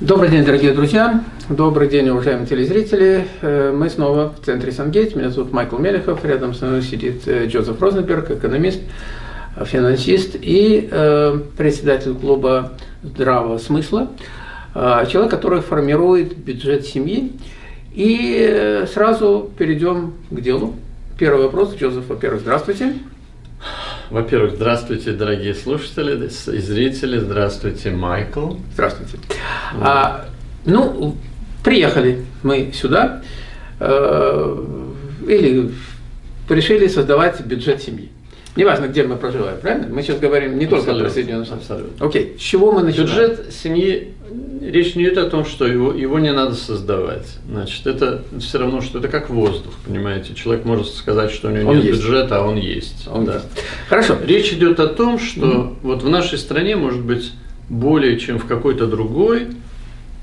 Добрый день, дорогие друзья. Добрый день, уважаемые телезрители. Э, мы снова в центре Сангейт. Меня зовут Майкл Мелехов. Рядом со мной сидит э, Джозеф Розенберг, экономист, финансист и э, председатель клуба здравого смысла. Человек, который формирует бюджет семьи. И сразу перейдем к делу. Первый вопрос. Джозеф, во-первых, здравствуйте. Во-первых, здравствуйте, дорогие слушатели и зрители. Здравствуйте, Майкл. Здравствуйте. А, ну, приехали мы сюда э, или решили создавать бюджет семьи. Неважно, где мы проживаем, правильно? Мы сейчас говорим не только про Соединенные Штаты. Абсолютно. Окей, с чего мы начинаем? Бюджет семьи, речь не идет о том, что его, его не надо создавать. Значит, это все равно, что это как воздух, понимаете? Человек может сказать, что у него он нет есть. бюджета, а он есть. Он да. есть. Хорошо. Речь идет о том, что mm вот в нашей стране, может быть, более чем в какой-то другой,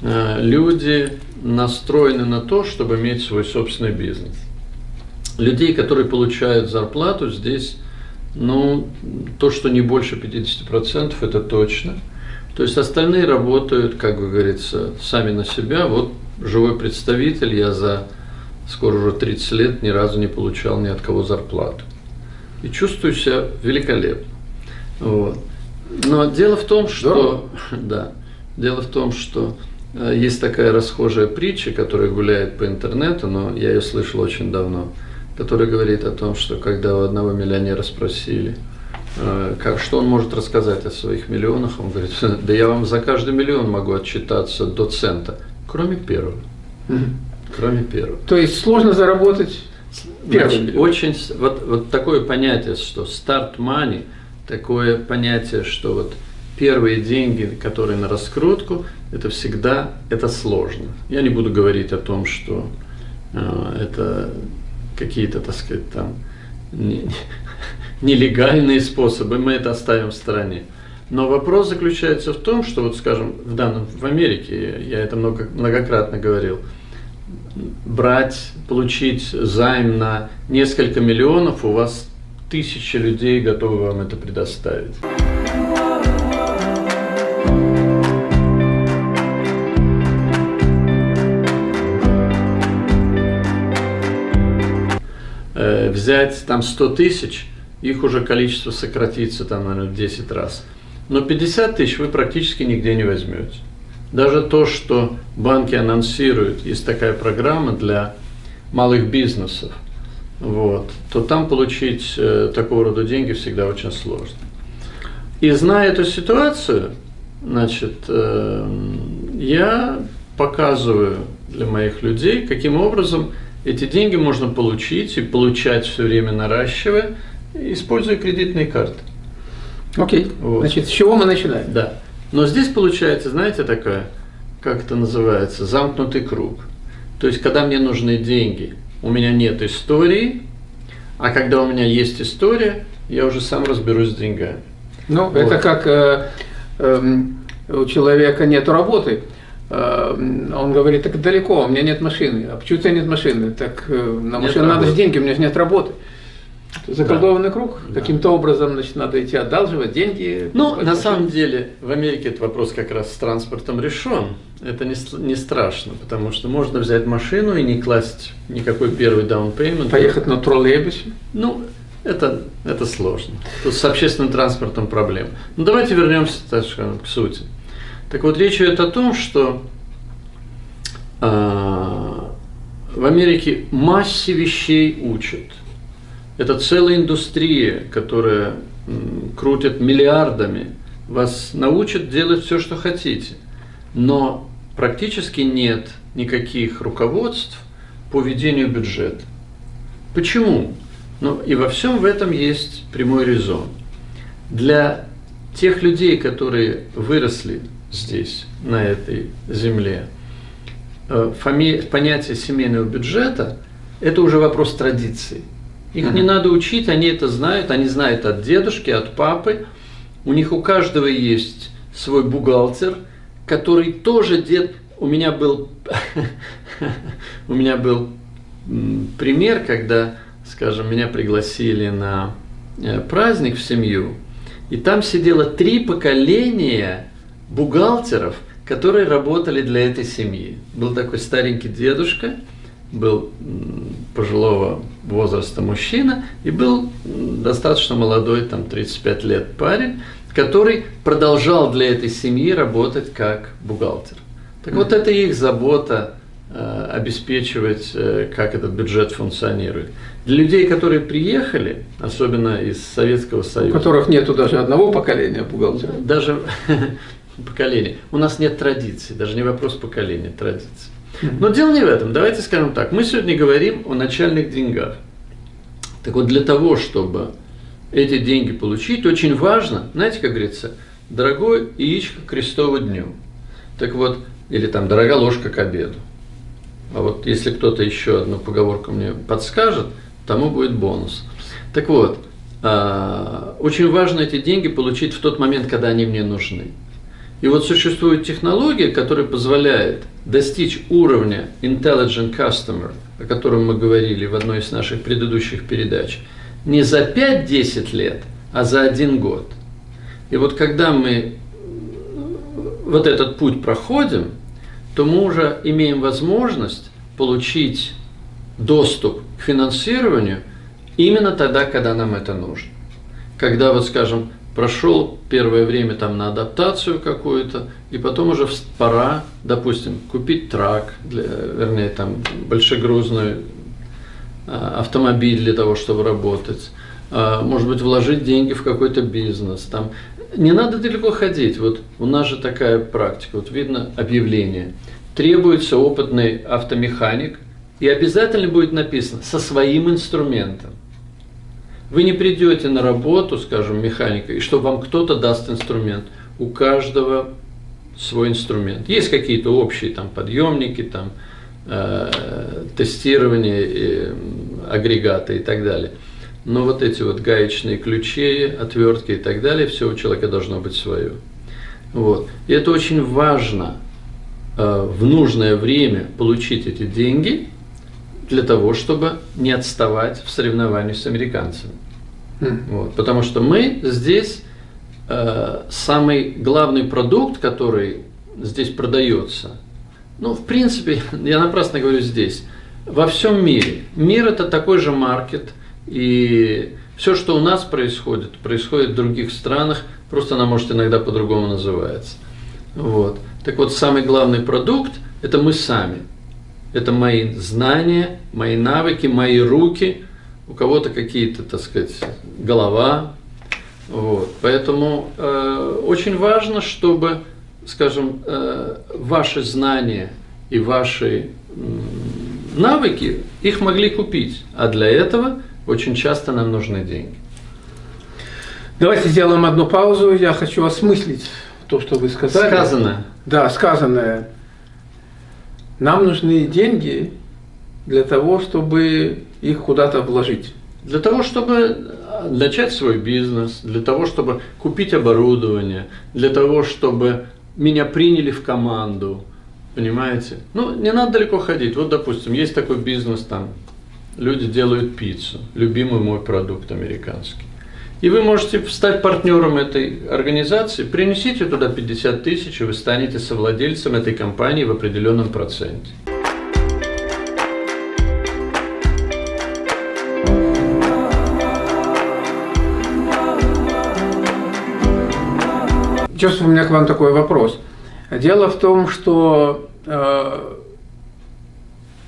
э, люди настроены на то, чтобы иметь свой собственный бизнес. Людей, которые получают зарплату, здесь ну, то, что не больше 50%, это точно. То есть остальные работают, как говорится, сами на себя. Вот живой представитель, я за скоро уже 30 лет ни разу не получал ни от кого зарплату. И чувствую себя великолепно. Вот. Но дело в том, что, да, дело в том, что э, есть такая расхожая притча, которая гуляет по интернету, но я ее слышал очень давно – который говорит о том, что когда у одного миллионера спросили, как, что он может рассказать о своих миллионах, он говорит, да я вам за каждый миллион могу отчитаться до цента, кроме первого. Угу. Кроме первого. То есть сложно заработать первый Очень, вот, вот такое понятие, что start money, такое понятие, что вот первые деньги, которые на раскрутку, это всегда, это сложно. Я не буду говорить о том, что э, это какие-то, так сказать, там нелегальные способы, мы это оставим в стороне. Но вопрос заключается в том, что вот, скажем, в данном в Америке, я это много, многократно говорил, брать, получить займ на несколько миллионов, у вас тысячи людей готовы вам это предоставить. взять там 100 тысяч, их уже количество сократится там, наверное, в 10 раз. Но 50 тысяч вы практически нигде не возьмете. Даже то, что банки анонсируют, есть такая программа для малых бизнесов, вот, то там получить э, такого рода деньги всегда очень сложно. И зная эту ситуацию, значит, э, я показываю для моих людей, каким образом эти деньги можно получить и получать все время наращивая, используя кредитные карты. Окей. Вот. Значит, с чего мы начинаем? Да. Но здесь получается, знаете, такая, как это называется, замкнутый круг. То есть, когда мне нужны деньги, у меня нет истории, а когда у меня есть история, я уже сам разберусь с деньгами. Ну, вот. это как э, э, у человека нет работы, Э, он говорит, так далеко, у меня нет машины. А почему у тебя нет машины? Так э, на машину надо же деньги, у меня же нет работы. Заколдованный да. круг. Да. Каким-то образом значит, надо идти отдалживать деньги. Ну, на самом деле, в Америке этот вопрос как раз с транспортом решен. Это не, не страшно, потому что можно взять машину и не класть никакой первый payment. Поехать на троллейбусе? Ну, это, это сложно. Тут с общественным транспортом проблем. Ну, давайте вернемся так скажем, к сути. Так вот, речь идет о том, что э, в Америке массе вещей учат. Это целая индустрия, которая крутит миллиардами. Вас научат делать все, что хотите. Но практически нет никаких руководств по ведению бюджета. Почему? Ну и во всем в этом есть прямой резон. Для тех людей, которые выросли здесь, на этой земле. Э. Понятие семейного бюджета – это уже вопрос традиции. Их не надо учить, они это знают, они знают от дедушки, от папы. У них у каждого есть свой бухгалтер, который тоже дед. У меня был, у меня был пример, когда, скажем, меня пригласили на э, праздник в семью, и там сидело три поколения бухгалтеров, которые работали для этой семьи. Был такой старенький дедушка, был пожилого возраста мужчина и был достаточно молодой, там 35 лет парень, который продолжал для этой семьи работать как бухгалтер. Так вот это их забота э, обеспечивать, э, как этот бюджет функционирует. Для людей, которые приехали, особенно из Советского Союза. У которых нету даже одного поколения бухгалтеров. Даже поколения. У нас нет традиций, даже не вопрос поколения, традиций. Но дело не в этом. Давайте скажем так. Мы сегодня говорим о начальных деньгах. Так вот, для того, чтобы эти деньги получить, очень важно, знаете, как говорится, дорогой яичко к крестову дню. Так вот, или там дорогая ложка к обеду. А вот если кто-то еще одну поговорку мне подскажет, тому будет бонус. Так вот, а, очень важно эти деньги получить в тот момент, когда они мне нужны. И вот существует технология, которая позволяет достичь уровня Intelligent Customer, о котором мы говорили в одной из наших предыдущих передач, не за 5-10 лет, а за один год. И вот когда мы вот этот путь проходим, то мы уже имеем возможность получить доступ к финансированию именно тогда, когда нам это нужно. Когда, вот скажем, прошел первое время там на адаптацию какую-то, и потом уже пора, допустим, купить трак, для, вернее, там, большегрузный а, автомобиль для того, чтобы работать, а, может быть, вложить деньги в какой-то бизнес. Там. Не надо далеко ходить. Вот у нас же такая практика. Вот видно объявление. Требуется опытный автомеханик, и обязательно будет написано со своим инструментом. Вы не придете на работу, скажем, механика, и что вам кто-то даст инструмент. У каждого свой инструмент. Есть какие-то общие там подъемники, там э, тестирование, э, агрегаты и так далее. Но вот эти вот гаечные ключи, отвертки и так далее, все у человека должно быть свое. Вот. И это очень важно э, в нужное время получить эти деньги для того, чтобы не отставать в соревновании с американцами. Mm. Вот. Потому что мы здесь э, самый главный продукт, который здесь продается, ну, в принципе, я напрасно говорю здесь, во всем мире. Мир это такой же маркет, и все, что у нас происходит, происходит в других странах, просто она может иногда по-другому называется. Вот. Так вот, самый главный продукт – это мы сами. Это мои знания, мои навыки, мои руки, у кого-то какие-то, так сказать, голова. Вот. Поэтому э, очень важно, чтобы, скажем, э, ваши знания и ваши э, навыки, их могли купить. А для этого очень часто нам нужны деньги. Давайте сделаем одну паузу. Я хочу осмыслить то, что вы сказали. Сказанное. Да, сказанное. Нам нужны деньги для того, чтобы их куда-то вложить. Для того, чтобы начать свой бизнес, для того, чтобы купить оборудование, для того, чтобы меня приняли в команду, понимаете? Ну, не надо далеко ходить. Вот, допустим, есть такой бизнес там, люди делают пиццу, любимый мой продукт американский. И вы можете стать партнером этой организации, принесите туда 50 тысяч, и вы станете совладельцем этой компании в определенном проценте. Чувствую, у меня к вам такой вопрос. Дело в том, что э,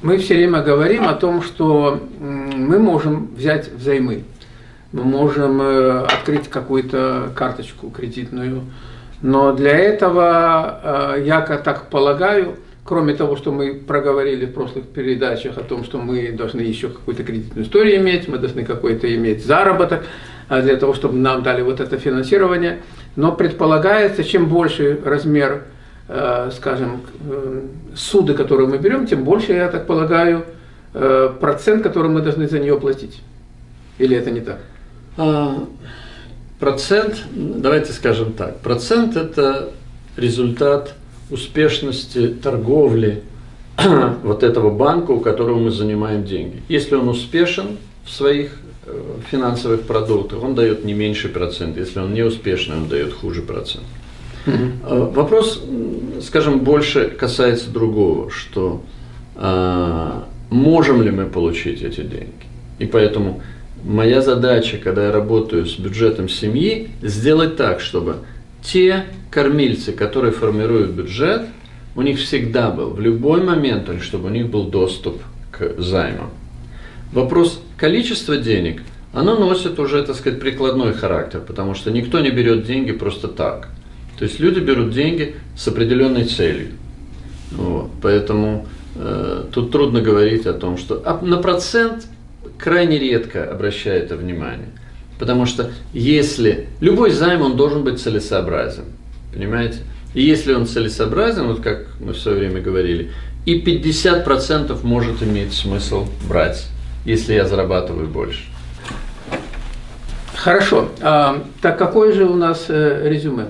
мы все время говорим о том, что мы можем взять взаймы мы можем э, открыть какую-то карточку кредитную. Но для этого, э, я так полагаю, кроме того, что мы проговорили в прошлых передачах о том, что мы должны еще какую-то кредитную историю иметь, мы должны какой-то иметь заработок э, для того, чтобы нам дали вот это финансирование. Но предполагается, чем больше размер, скажем, суды, которые мы берем, тем больше, я так полагаю, процент, который мы должны за нее платить. Или это не так? А, процент, давайте скажем так, процент – это результат успешности торговли вот этого банка, у которого мы занимаем деньги. Если он успешен в своих э, финансовых продуктах, он дает не меньший процент. Если он не успешный, он дает хуже процент. Угу. Вопрос, скажем, больше касается другого, что а, можем ли мы получить эти деньги. И поэтому моя задача, когда я работаю с бюджетом семьи, сделать так, чтобы те кормильцы, которые формируют бюджет, у них всегда был, в любой момент, чтобы у них был доступ к займам. Вопрос количества денег, оно носит уже, так сказать, прикладной характер, потому что никто не берет деньги просто так. То есть люди берут деньги с определенной целью. Вот, поэтому э, тут трудно говорить о том, что а на процент крайне редко обращает это внимание. Потому что если любой займ, он должен быть целесообразен. Понимаете? И если он целесообразен, вот как мы в свое время говорили, и 50% может иметь смысл брать, если я зарабатываю больше. Хорошо. А, так какое же у нас э, резюме?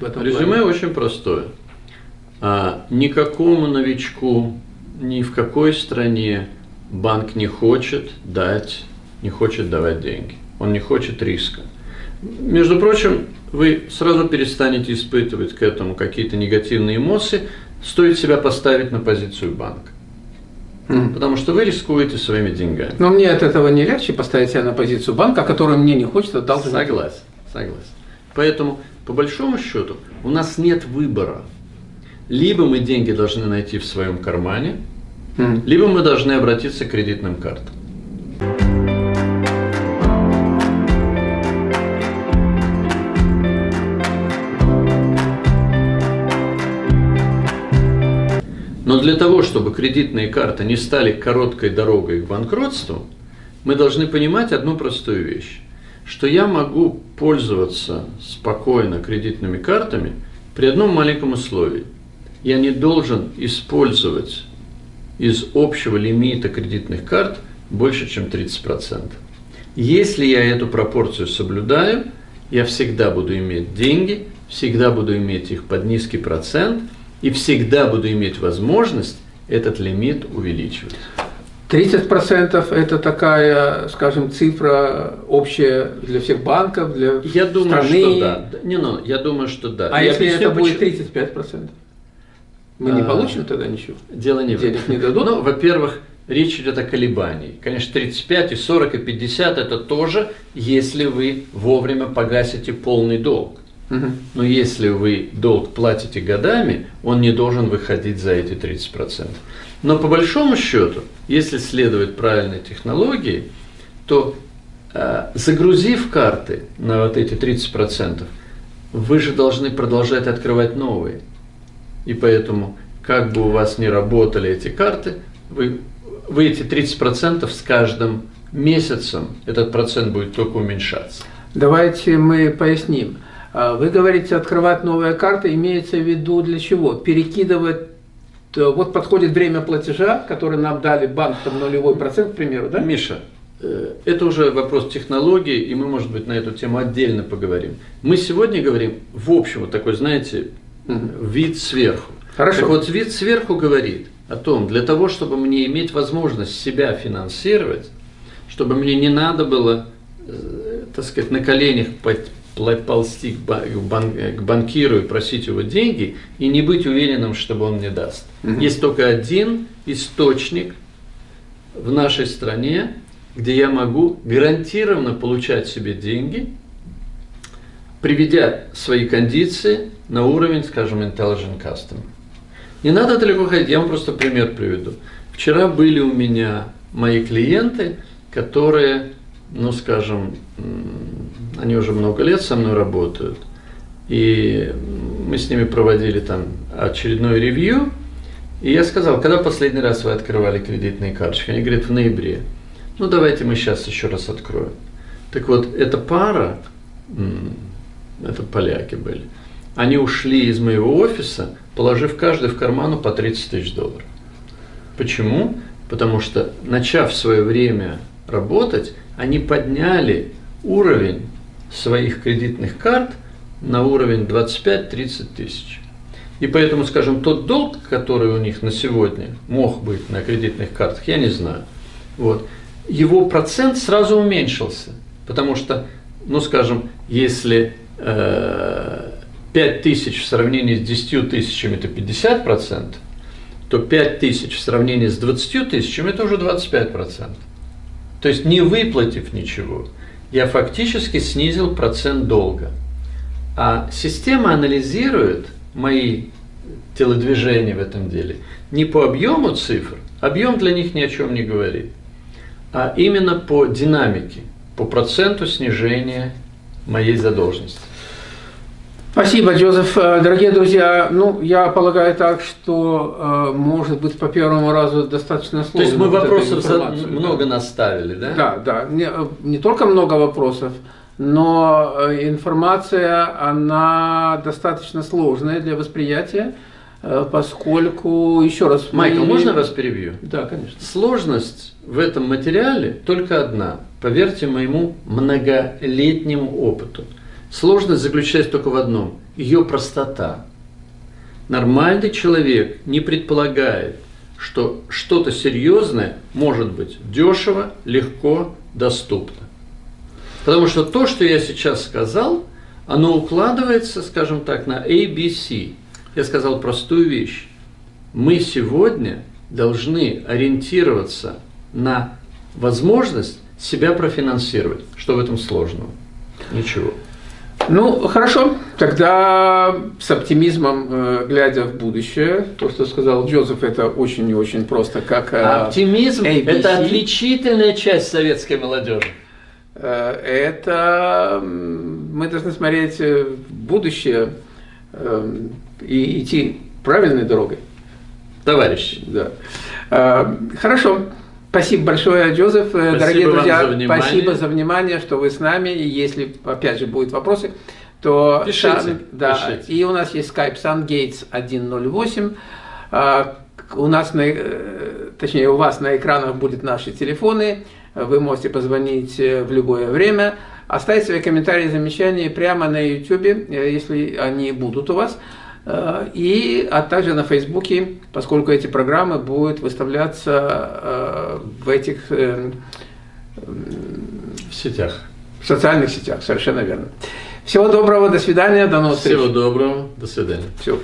В этом резюме плане? очень простое. А, никакому новичку ни в какой стране банк не хочет дать, не хочет давать деньги. Он не хочет риска. Между прочим, вы сразу перестанете испытывать к этому какие-то негативные эмоции, стоит себя поставить на позицию банка. Mm. Потому что вы рискуете своими деньгами. Но мне от этого не легче поставить себя на позицию банка, который мне не хочет отдал. Согласен, согласен. Поэтому, по большому счету, у нас нет выбора. Либо мы деньги должны найти в своем кармане, mm. либо мы должны обратиться к кредитным картам. Но для того, чтобы кредитные карты не стали короткой дорогой к банкротству, мы должны понимать одну простую вещь, что я могу пользоваться спокойно кредитными картами при одном маленьком условии. Я не должен использовать из общего лимита кредитных карт больше, чем 30%. Если я эту пропорцию соблюдаю, я всегда буду иметь деньги, всегда буду иметь их под низкий процент – и всегда буду иметь возможность этот лимит увеличивать. 30% это такая, скажем, цифра общая для всех банков, для я думаю, страны. Что да. Не, ну, я думаю, что да. А я если это будет 35%? Мы не а, получим тогда ничего? Дело не в этом. не дадут? Ну, во-первых, речь идет о колебании. Конечно, 35, и 40, и 50 это тоже, если вы вовремя погасите полный долг. Но если вы долг платите годами, он не должен выходить за эти 30%. Но по большому счету, если следовать правильной технологии, то э, загрузив карты на вот эти 30%, вы же должны продолжать открывать новые. И поэтому, как бы у вас ни работали эти карты, вы, вы эти 30% с каждым месяцем, этот процент будет только уменьшаться. Давайте мы поясним. А, вы говорите, открывать новые карты, имеется в виду для чего? Перекидывать, э, вот подходит время платежа, который нам дали банк, там нулевой процент, к примеру, да? Миша, э, это уже вопрос технологии, и мы, может быть, на эту тему отдельно поговорим. Мы сегодня говорим, в общем, вот такой, знаете, вид сверху. Хорошо. Так вот, вид сверху говорит о том, для того, чтобы мне иметь возможность себя финансировать, чтобы мне не надо было, э, так сказать, на коленях ползти к, бан, к банкиру и просить его деньги и не быть уверенным, что он мне даст. Угу. Есть только один источник в нашей стране, где я могу гарантированно получать себе деньги, приведя свои кондиции на уровень, скажем, intelligent customer. Не надо далеко ходить, я вам просто пример приведу. Вчера были у меня мои клиенты, которые, ну скажем, они уже много лет со мной работают. И мы с ними проводили там очередной ревью. И я сказал, когда последний раз вы открывали кредитные карточки? Они говорят, в ноябре. Ну, давайте мы сейчас еще раз откроем. Так вот, эта пара, это поляки были, они ушли из моего офиса, положив каждый в карману по 30 тысяч долларов. Почему? Потому что, начав свое время работать, они подняли уровень своих кредитных карт на уровень 25-30 тысяч. И поэтому, скажем, тот долг, который у них на сегодня мог быть на кредитных картах, я не знаю. Вот, его процент сразу уменьшился. Потому что, ну скажем, если э, 5 тысяч в сравнении с 10 тысячами – это 50%, то 5 тысяч в сравнении с 20 тысячами – это уже 25%. То есть не выплатив ничего, я фактически снизил процент долга. А система анализирует мои телодвижения в этом деле не по объему цифр, объем для них ни о чем не говорит, а именно по динамике, по проценту снижения моей задолженности. Спасибо, Джозеф. Э, дорогие друзья, ну, я полагаю так, что, э, может быть, по первому разу достаточно сложно. То есть мы вопросов много наставили, да? Да, да. Не, э, не только много вопросов, но информация, она достаточно сложная для восприятия, поскольку, еще раз... Майкл, мы... можно вас перебью? Да, конечно. Сложность в этом материале только одна. Поверьте моему многолетнему опыту – Сложность заключается только в одном – ее простота. Нормальный человек не предполагает, что что-то серьезное может быть дешево, легко, доступно. Потому что то, что я сейчас сказал, оно укладывается, скажем так, на ABC. Я сказал простую вещь. Мы сегодня должны ориентироваться на возможность себя профинансировать. Что в этом сложного? Ничего. Ну, хорошо. Тогда с оптимизмом, э, глядя в будущее, то, что сказал Джозеф, это очень и очень просто, как э, Оптимизм – это отличительная часть советской молодежи. Э, это мы должны смотреть в будущее и идти правильной дорогой. Товарищ. Да. Хорошо. Спасибо большое, Джозеф. Спасибо Дорогие друзья, за спасибо за внимание, что вы с нами. И если, опять же, будут вопросы, то... Пишите. Сан, да, пишите. И у нас есть Skype SunGates 108. А, у нас, на, э, точнее, у вас на экранах будут наши телефоны. Вы можете позвонить э, в любое время. Оставить свои комментарии замечания прямо на YouTube, э, если они будут у вас. Э, и, а также на Фейсбуке, поскольку эти программы будут выставляться э, в этих э, в сетях. В социальных сетях, совершенно верно. Всего доброго, до свидания, до новых встреч. Всего доброго, до свидания. Все.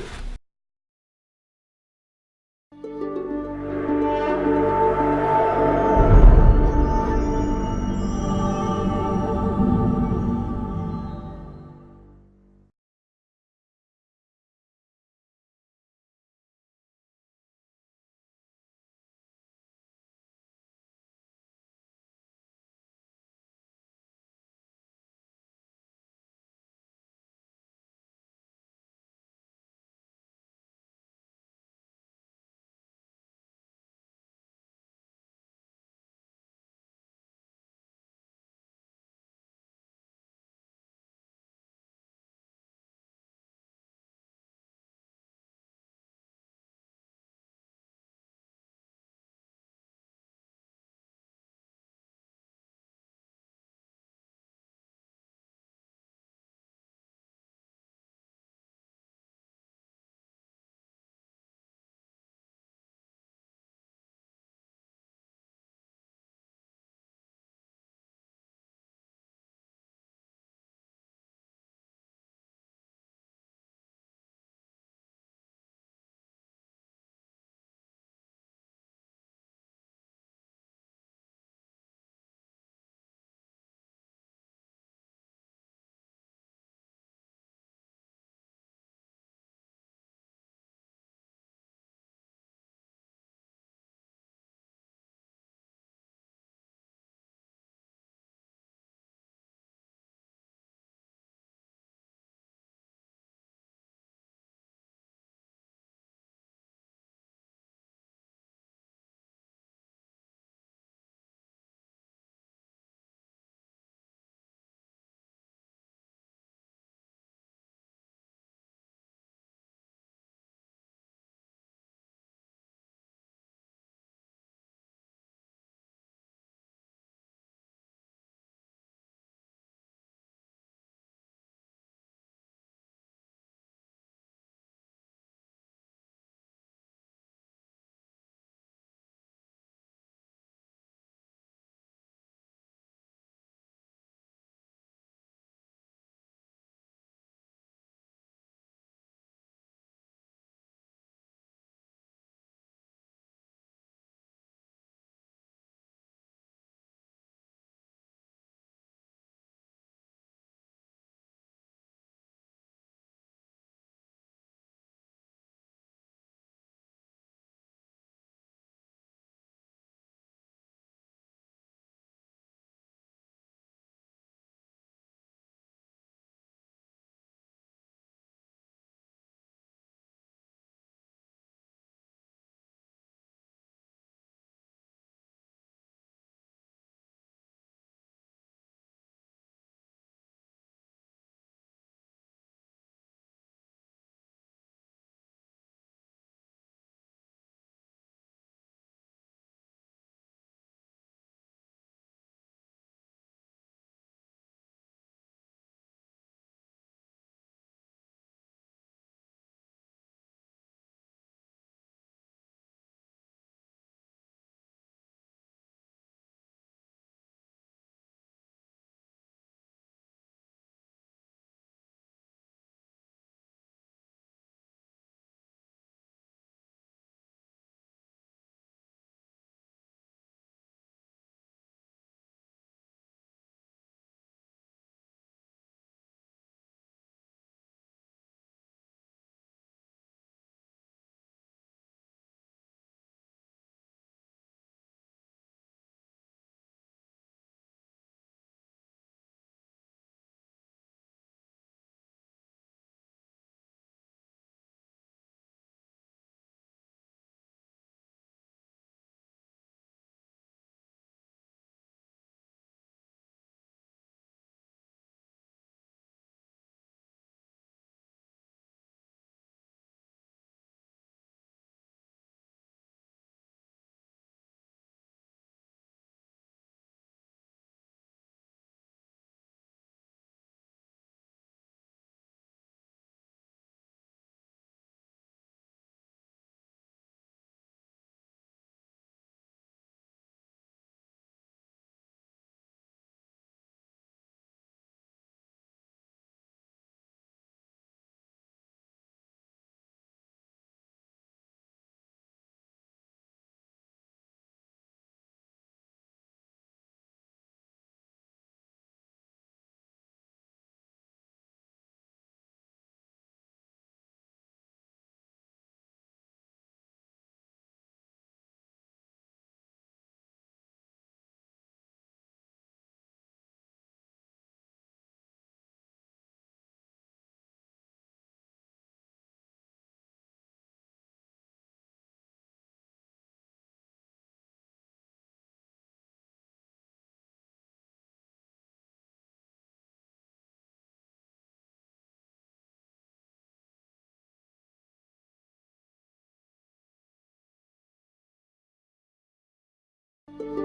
Thank you.